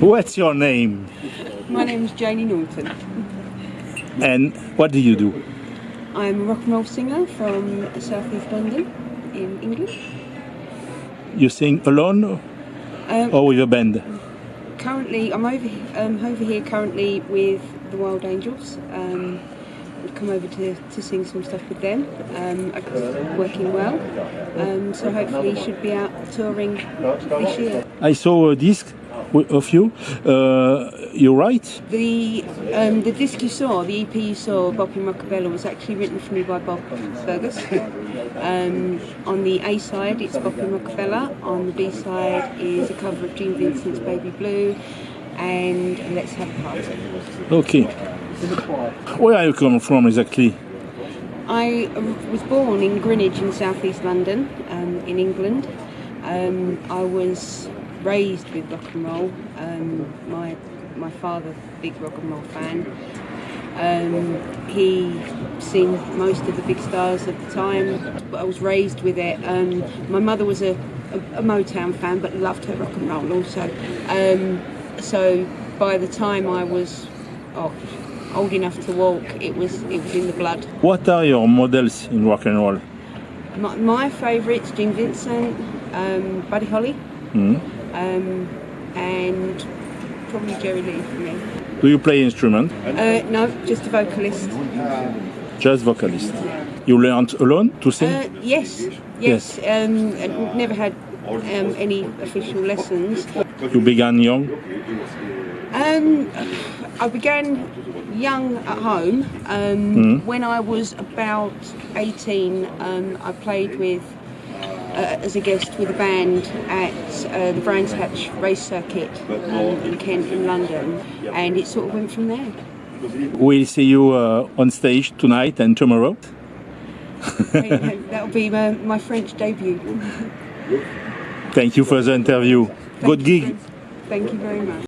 What's your name? My name's Janie Norton. And what do you do? I'm a rock and roll singer from South East London in England. You sing alone Um, or with a band? currently, I'm over um, over here currently with the Wild Angels. Um, I've come over to, to sing some stuff with them. Um, working well, um, so hopefully should be out touring this year. I saw a disc of you. Uh, you write? The um, the disc you saw, the EP you saw, Bob in Rockabella, was actually written for me by Bob Fergus. Um, on the A side, it's Bob in Rockabella. On the B side is a cover of Gene Vincent's Baby Blue, and Let's Have a Party. Okay. Where are you coming from exactly? I was born in Greenwich in southeast London, um, in England. Um, I was raised with rock and roll. Um, my my father, big rock and roll fan. Um, he seen most of the big stars at the time. But I was raised with it. Um, my mother was a, a, a Motown fan, but loved her rock and roll also. Um, so by the time I was oh, old enough to walk, it was it was in the blood. What are your models in rock and roll? My, my favourites, Gene Vincent, um, Buddy Holly, Hmm? um, and probably Jerry Lee for me. Do you play instrument? Uh, no, just a vocalist. Just vocalist. You learned alone to sing? Uh, yes, yes. Um, I never had um, any official lessons. You began young? Um, I began young at home. Um, When I was about 18, um, I played with uh, as a guest with a band at uh, the Brands Hatch race circuit um, in Kent in London, and it sort of went from there. We'll see you uh, on stage tonight and tomorrow. That'll be my, my French debut. Thank you for the interview. Good Thank you gig. Thank you very much.